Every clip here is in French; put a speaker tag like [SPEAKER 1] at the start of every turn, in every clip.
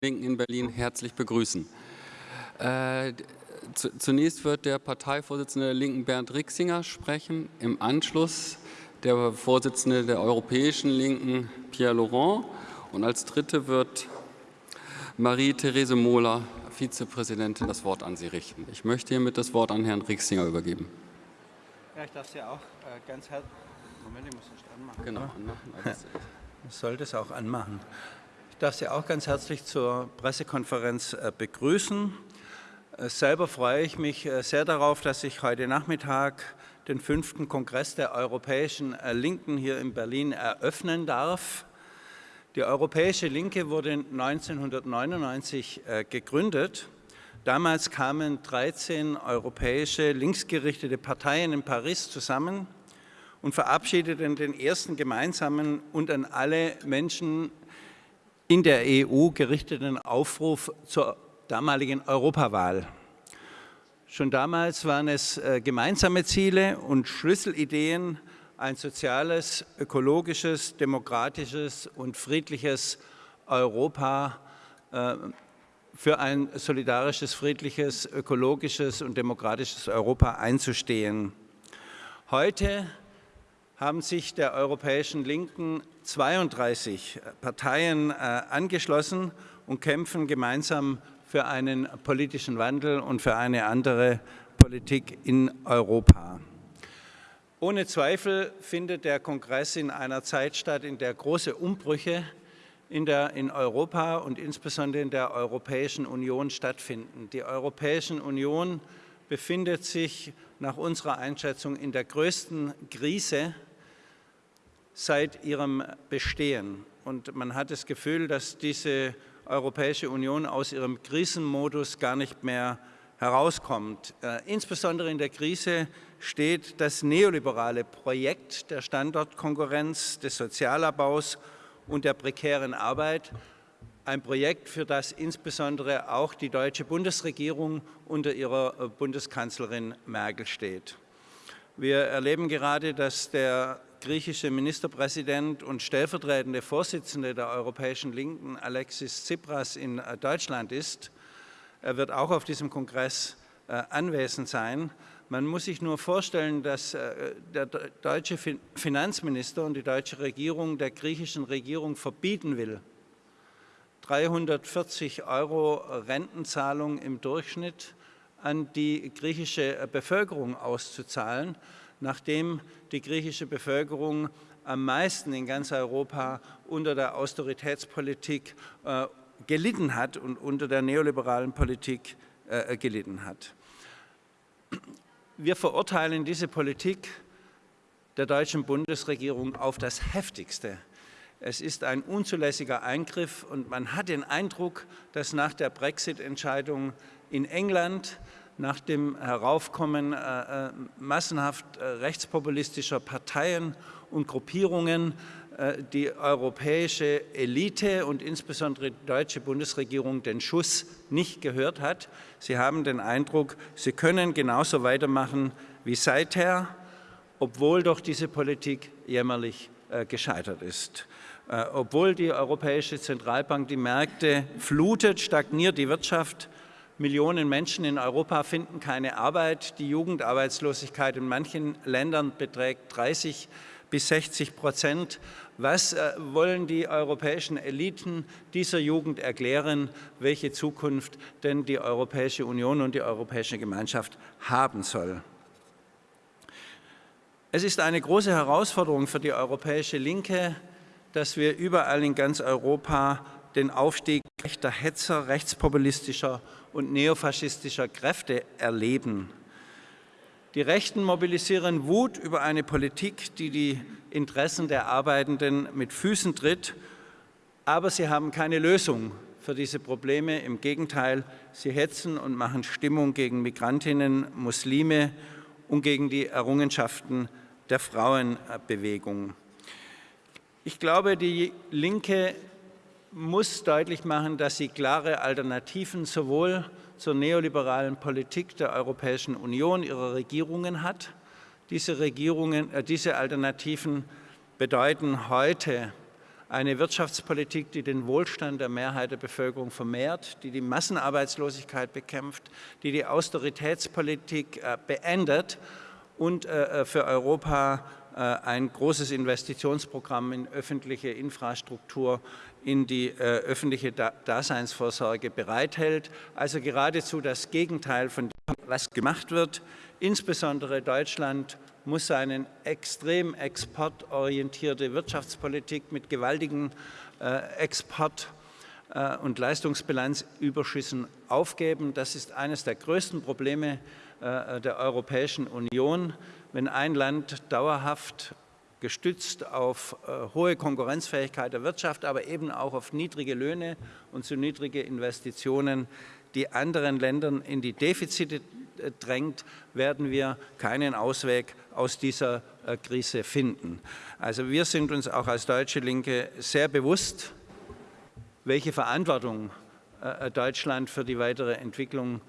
[SPEAKER 1] Linken in Berlin herzlich begrüßen. Äh, zunächst wird der Parteivorsitzende der Linken Bernd Rixinger sprechen, im Anschluss der Vorsitzende der Europäischen Linken Pierre Laurent und als Dritte wird Marie-Therese Mohler, Vizepräsidentin, das Wort an Sie richten. Ich möchte hiermit das Wort an Herrn Rixinger übergeben.
[SPEAKER 2] Ja, ich darf Sie auch äh, ganz herzlich... Moment, ich muss es anmachen.
[SPEAKER 1] Genau, anmachen.
[SPEAKER 2] Ich sollte es auch anmachen. Ich darf Sie auch ganz herzlich zur Pressekonferenz äh, begrüßen. Äh, selber freue ich mich äh, sehr darauf, dass ich heute Nachmittag den fünften Kongress der Europäischen Linken hier in Berlin eröffnen darf. Die Europäische Linke wurde 1999 gegründet. Damals kamen 13 europäische linksgerichtete Parteien in Paris zusammen und verabschiedeten den ersten gemeinsamen und an alle Menschen in der EU gerichteten Aufruf zur damaligen Europawahl. Schon damals waren es äh, gemeinsame Ziele und Schlüsselideen, ein soziales, ökologisches, demokratisches und friedliches Europa äh, für ein solidarisches, friedliches, ökologisches und demokratisches Europa einzustehen. Heute haben sich der Europäischen Linken 32 Parteien äh, angeschlossen und kämpfen gemeinsam für einen politischen Wandel und für eine andere Politik in Europa. Ohne Zweifel findet der Kongress in einer Zeit statt, in der große Umbrüche in, der, in Europa und insbesondere in der Europäischen Union stattfinden. Die Europäische Union befindet sich nach unserer Einschätzung in der größten Krise seit ihrem Bestehen. Und man hat das Gefühl, dass diese Europäische Union aus ihrem Krisenmodus gar nicht mehr herauskommt. Äh, insbesondere in der Krise steht das neoliberale Projekt der Standortkonkurrenz, des Sozialabbaus und der prekären Arbeit, ein Projekt, für das insbesondere auch die deutsche Bundesregierung unter ihrer äh, Bundeskanzlerin Merkel steht. Wir erleben gerade, dass der griechische Ministerpräsident und stellvertretende Vorsitzende der Europäischen Linken, Alexis Tsipras, in äh, Deutschland ist. Er wird auch auf diesem Kongress äh, anwesend sein. Man muss sich nur vorstellen, dass äh, der deutsche Finanzminister und die deutsche Regierung der griechischen Regierung verbieten will, 340 Euro Rentenzahlung im Durchschnitt an die griechische Bevölkerung auszuzahlen nachdem die griechische Bevölkerung am meisten in ganz Europa unter der Austeritätspolitik äh, gelitten hat und unter der neoliberalen Politik äh, gelitten hat. Wir verurteilen diese Politik der deutschen Bundesregierung auf das Heftigste. Es ist ein unzulässiger Eingriff und man hat den Eindruck, dass nach der Brexit-Entscheidung in England nach dem Heraufkommen äh, äh, massenhaft äh, rechtspopulistischer Parteien und Gruppierungen äh, die europäische Elite und insbesondere die deutsche Bundesregierung den Schuss nicht gehört hat. Sie haben den Eindruck, sie können genauso weitermachen wie seither, obwohl doch diese Politik jämmerlich äh, gescheitert ist. Äh, obwohl die Europäische Zentralbank die Märkte flutet, stagniert die Wirtschaft, Millionen Menschen in Europa finden keine Arbeit. Die Jugendarbeitslosigkeit in manchen Ländern beträgt 30 bis 60 Prozent. Was äh, wollen die europäischen Eliten dieser Jugend erklären, welche Zukunft denn die Europäische Union und die Europäische Gemeinschaft haben soll? Es ist eine große Herausforderung für die europäische Linke, dass wir überall in ganz Europa den Aufstieg rechter Hetzer, rechtspopulistischer und neofaschistischer Kräfte erleben. Die Rechten mobilisieren Wut über eine Politik, die die Interessen der Arbeitenden mit Füßen tritt, aber sie haben keine Lösung für diese Probleme. Im Gegenteil, sie hetzen und machen Stimmung gegen Migrantinnen, Muslime und gegen die Errungenschaften der Frauenbewegung. Ich glaube, die Linke muss deutlich machen, dass sie klare Alternativen sowohl zur neoliberalen Politik der Europäischen Union, ihrer Regierungen hat. Diese, Regierungen, äh, diese Alternativen bedeuten heute eine Wirtschaftspolitik, die den Wohlstand der Mehrheit der Bevölkerung vermehrt, die die Massenarbeitslosigkeit bekämpft, die die Austeritätspolitik äh, beendet und äh, für Europa ein großes Investitionsprogramm in öffentliche Infrastruktur, in die öffentliche Daseinsvorsorge bereithält. Also geradezu das Gegenteil von dem, was gemacht wird. Insbesondere Deutschland muss seine extrem exportorientierte Wirtschaftspolitik mit gewaltigen äh, Export- äh, und Leistungsbilanzüberschüssen aufgeben. Das ist eines der größten Probleme äh, der Europäischen Union. Wenn ein Land dauerhaft gestützt auf äh, hohe Konkurrenzfähigkeit der Wirtschaft, aber eben auch auf niedrige Löhne und zu niedrige Investitionen die anderen Ländern in die Defizite drängt, werden wir keinen Ausweg aus dieser äh, Krise finden. Also wir sind uns auch als Deutsche Linke sehr bewusst, welche Verantwortung äh, äh, Deutschland für die weitere Entwicklung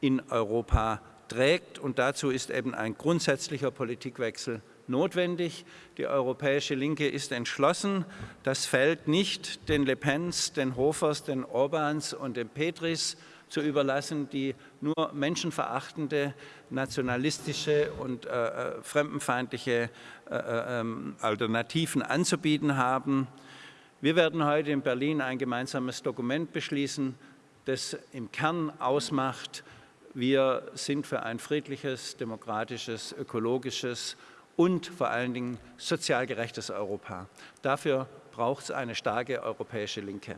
[SPEAKER 2] in Europa trägt. Und dazu ist eben ein grundsätzlicher Politikwechsel notwendig. Die europäische Linke ist entschlossen. Das Feld nicht den Le Pens, den Hofers, den Orbans und den Petris zu überlassen, die nur menschenverachtende, nationalistische und äh, äh fremdenfeindliche äh, äh, ähm, Alternativen anzubieten haben. Wir werden heute in Berlin ein gemeinsames Dokument beschließen, das im Kern ausmacht, wir sind für ein friedliches, demokratisches, ökologisches und vor allen Dingen sozial gerechtes Europa. Dafür braucht es eine starke europäische Linke.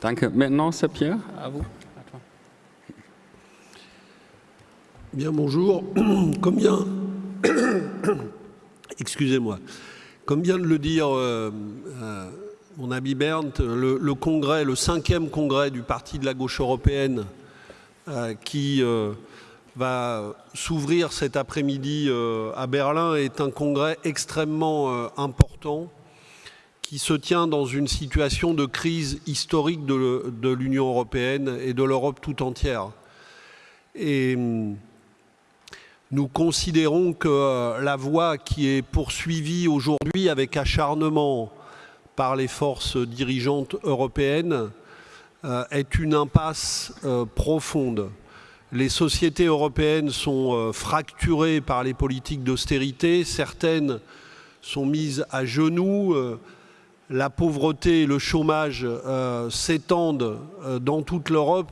[SPEAKER 1] Danke. Maintenant, c'est Pierre, à vous.
[SPEAKER 3] Bien, bonjour. Comme vient, excusez-moi, comme vient de le dire euh, euh, mon ami Berndt, le, congrès, le cinquième congrès du Parti de la gauche européenne euh, qui va s'ouvrir cet après-midi à Berlin est un congrès extrêmement important qui se tient dans une situation de crise historique de, l'Union européenne et de l'Europe tout entière. Et hum, nous considérons que euh, la voie qui est poursuivie aujourd'hui avec acharnement par les forces dirigeantes européennes euh, est une impasse euh, profonde. Les sociétés européennes sont fracturées par les politiques d'austérité, certaines sont mises à genoux, la pauvreté et le chômage euh, s'étendent euh, dans toute l'Europe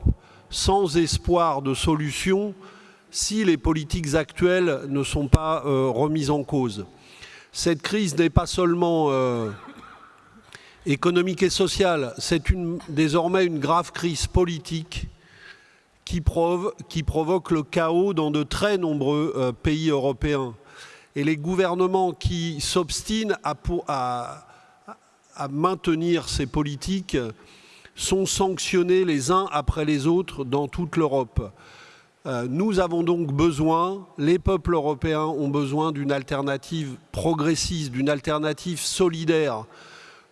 [SPEAKER 3] sans espoir de solution si les politiques actuelles ne sont pas euh, remises en cause. Cette crise n'est pas seulement économique et sociale, c'est désormais une grave crise politique qui, provoque le chaos dans de très nombreux pays européens. Et les gouvernements qui s'obstinent à maintenir ces politiques sont sanctionnés les uns après les autres dans toute l'Europe. Euh, nous avons donc besoin, les peuples européens ont besoin d'une alternative progressiste, d'une alternative solidaire,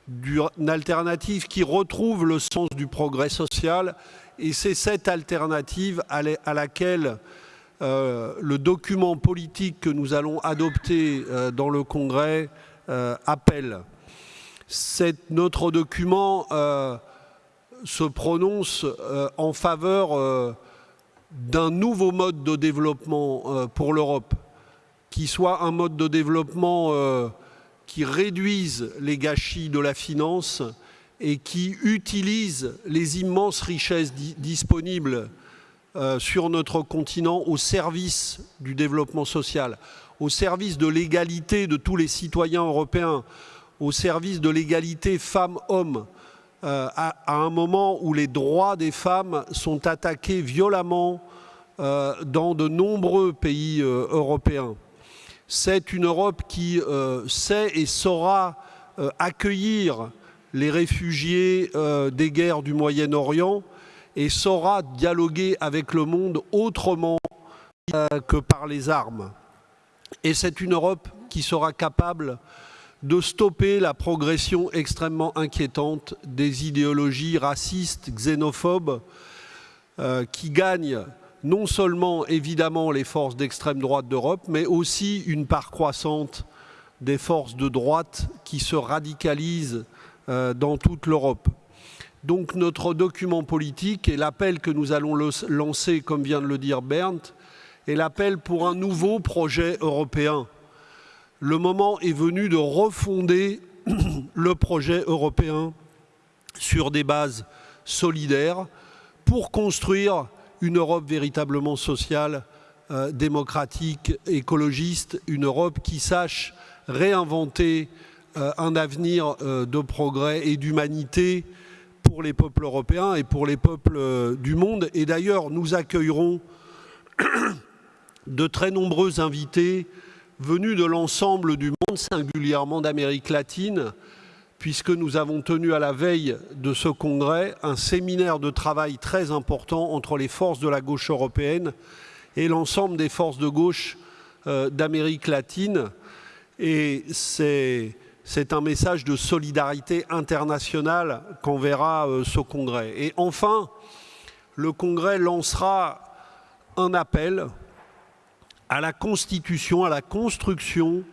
[SPEAKER 3] d'une alternative qui retrouve le sens du progrès social. Et c'est cette alternative à laquelle euh, le document politique que nous allons adopter euh, dans le Congrès appelle notre document euh, se prononce euh, en faveur euh, d'un nouveau mode de développement pour l'Europe, qui soit un mode de développement qui réduise les gâchis de la finance et qui utilise les immenses richesses disponibles sur notre continent au service du développement social, au service de l'égalité de tous les citoyens européens, au service de l'égalité femmes-hommes, euh, à, un moment où les droits des femmes sont attaqués violemment euh, dans de nombreux pays euh, européens. C'est une Europe qui sait et saura accueillir les réfugiés des guerres du Moyen-Orient et saura dialoguer avec le monde autrement que par les armes. Et c'est une Europe qui sera capable de stopper la progression extrêmement inquiétante des idéologies racistes, xénophobes, euh, qui gagnent non seulement évidemment les forces d'extrême droite d'Europe, mais aussi une part croissante des forces de droite qui se radicalisent euh, dans toute l'Europe. Donc notre document politique et l'appel que nous allons lancer, comme vient de le dire Bernd, est l'appel pour un nouveau projet européen. Le moment est venu de refonder le projet européen sur des bases solidaires pour construire une Europe véritablement sociale, euh, démocratique, écologiste, une Europe qui sache réinventer euh, un avenir euh, de progrès et d'humanité pour les peuples européens et pour les peuples du monde. Et d'ailleurs, nous accueillerons de très nombreux invités venus de l'ensemble du monde, singulièrement d'Amérique latine, puisque nous avons tenu à la veille de ce congrès un séminaire de travail très important entre les forces de la gauche européenne et l'ensemble des forces de gauche euh, d'Amérique latine. Et c'est un message de solidarité internationale qu'enverra euh, ce congrès. Et enfin, le congrès lancera un appel à la constitution, à la construction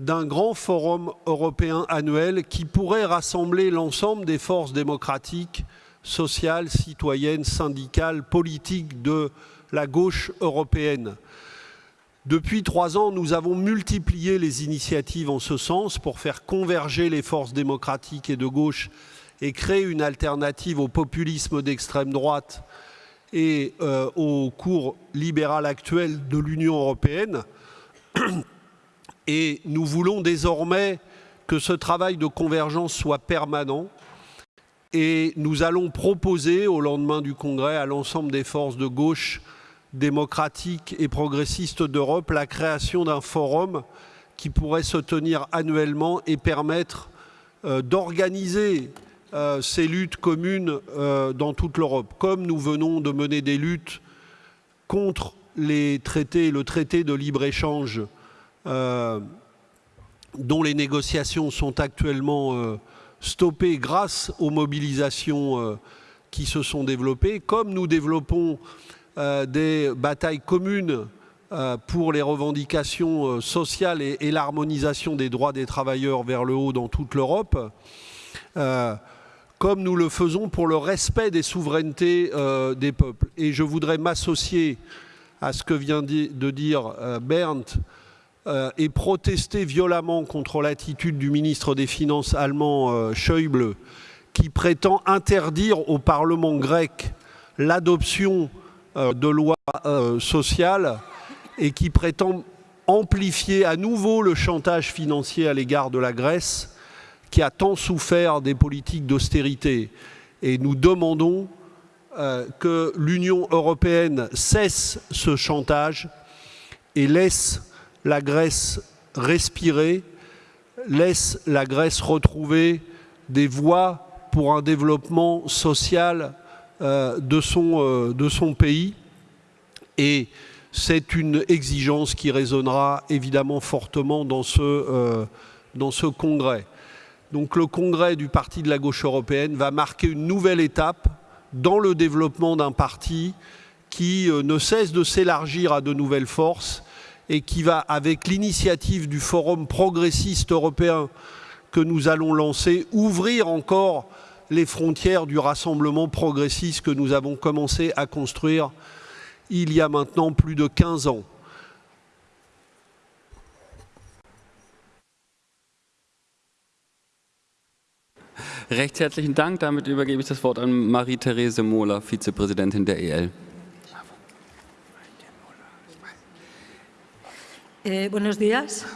[SPEAKER 3] d'un grand forum européen annuel qui pourrait rassembler l'ensemble des forces démocratiques, sociales, citoyennes, syndicales, politiques de la gauche européenne. Depuis trois ans, nous avons multiplié les initiatives en ce sens pour faire converger les forces démocratiques et de gauche et créer une alternative au populisme d'extrême droite et euh, au cours libéral actuel de l'Union européenne. Et nous voulons désormais que ce travail de convergence soit permanent. Et nous allons proposer au lendemain du Congrès à l'ensemble des forces de gauche démocratiques et progressistes d'Europe la création d'un forum qui pourrait se tenir annuellement et permettre euh, d'organiser euh, ces luttes communes euh, dans toute l'Europe. Comme nous venons de mener des luttes contre les traités, le traité de libre-échange dont les négociations sont actuellement stoppées grâce aux mobilisations qui se sont développées, comme nous développons des batailles communes pour les revendications sociales et, l'harmonisation des droits des travailleurs vers le haut dans toute l'Europe comme nous le faisons pour le respect des souverainetés euh, des peuples. Et je voudrais m'associer à ce que vient de dire euh, Berndt euh, et protester violemment contre l'attitude du ministre des Finances allemand Schäuble qui prétend interdire au Parlement grec l'adoption de lois sociales et qui prétend amplifier à nouveau le chantage financier à l'égard de la Grèce qui a tant souffert des politiques d'austérité. Et nous demandons euh, que l'Union européenne cesse ce chantage et laisse la Grèce respirer, laisse la Grèce retrouver des voies pour un développement social euh, de, son, euh, de son pays. Et c'est une exigence qui résonnera évidemment fortement dans ce, dans ce congrès. Donc le congrès du Parti de la gauche européenne va marquer une nouvelle étape dans le développement d'un parti qui euh, ne cesse de s'élargir à de nouvelles forces et qui va, avec l'initiative du Forum progressiste européen que nous allons lancer, ouvrir encore les frontières du rassemblement progressiste que nous avons commencé à construire il y a maintenant plus de 15 ans.
[SPEAKER 1] Recht herzlichen Dank. Damit übergebe ich das Wort an Marie-Therese Mohler, Vizepräsidentin der EL.
[SPEAKER 4] Eh, buenos días.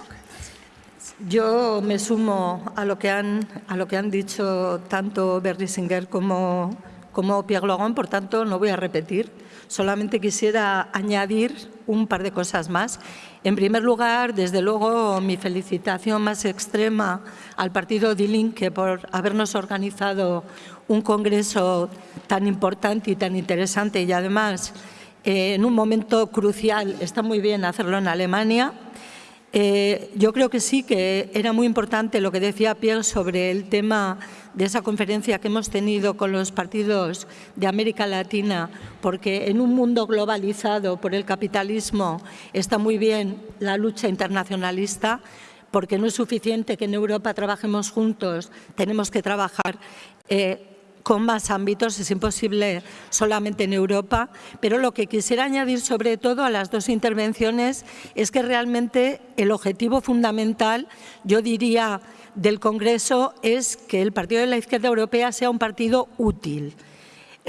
[SPEAKER 4] Yo me sumo a lo que han, a lo que han dicho tanto Berlisinger como, como Pierre Logan, por tanto no voy a repetir. Solamente quisiera añadir un par de cosas más. En primer lugar, desde luego, mi felicitación más extrema al partido Die Linke por habernos organizado un congreso tan importante y tan interesante y además eh, en un momento crucial, está muy bien hacerlo en Alemania, Eh, yo creo que sí, que era muy importante lo que decía Pierre sobre el tema de esa conferencia que hemos tenido con los partidos de América Latina, porque en un mundo globalizado por el capitalismo está muy bien la lucha internacionalista, porque no es suficiente que en Europa trabajemos juntos, tenemos que trabajar eh, con más ámbitos, es imposible solamente en Europa, pero lo que quisiera añadir sobre todo a las dos intervenciones es que realmente el objetivo fundamental, yo diría, del Congreso es que el Partido de la Izquierda Europea sea un partido útil,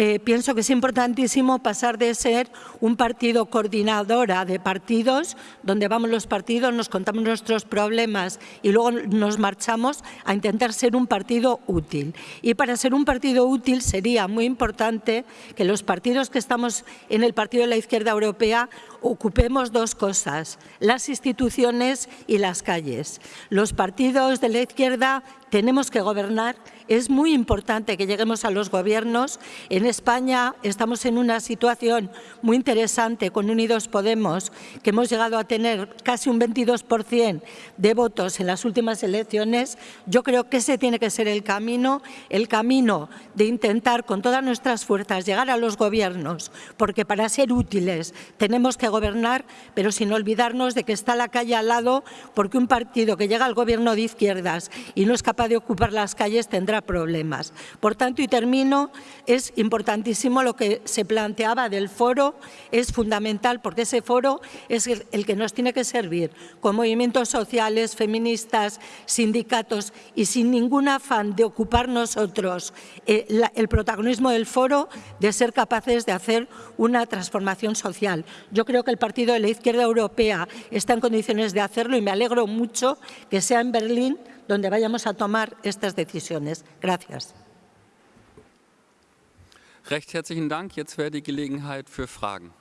[SPEAKER 4] eh, pienso que es importantísimo pasar de ser un partido coordinadora de partidos, donde vamos los partidos, nos contamos nuestros problemas y luego nos marchamos a intentar ser un partido útil. Y para ser un partido útil sería muy importante que los partidos que estamos en el Partido de la Izquierda Europea ocupemos dos cosas, las instituciones y las calles. Los partidos de la izquierda tenemos que gobernar es muy importante que lleguemos a los gobiernos. En España estamos en una situación muy interesante con Unidos Podemos, que hemos llegado a tener casi un 22% de votos en las últimas elecciones. Yo creo que ese tiene que ser el camino, el camino de intentar con todas nuestras fuerzas llegar a los gobiernos, porque para ser útiles tenemos que gobernar, pero sin olvidarnos de que está la calle al lado, porque un partido que llega al gobierno de izquierdas y no es capaz de ocupar las calles tendrá problemas. Por tanto, y termino, es importantísimo lo que se planteaba del foro, es fundamental porque ese foro es el que nos tiene que servir con movimientos sociales, feministas, sindicatos y sin ningún afán de ocupar nosotros eh, el protagonismo del foro, de ser capaces de hacer una transformación social. Yo creo que el Partido de la Izquierda Europea está en condiciones de hacerlo y me alegro mucho que sea en Berlín donde vayamos a tomar estas decisiones. Gracias.
[SPEAKER 1] Recht herzlichen Dank. Jetzt wäre die Gelegenheit für Fragen.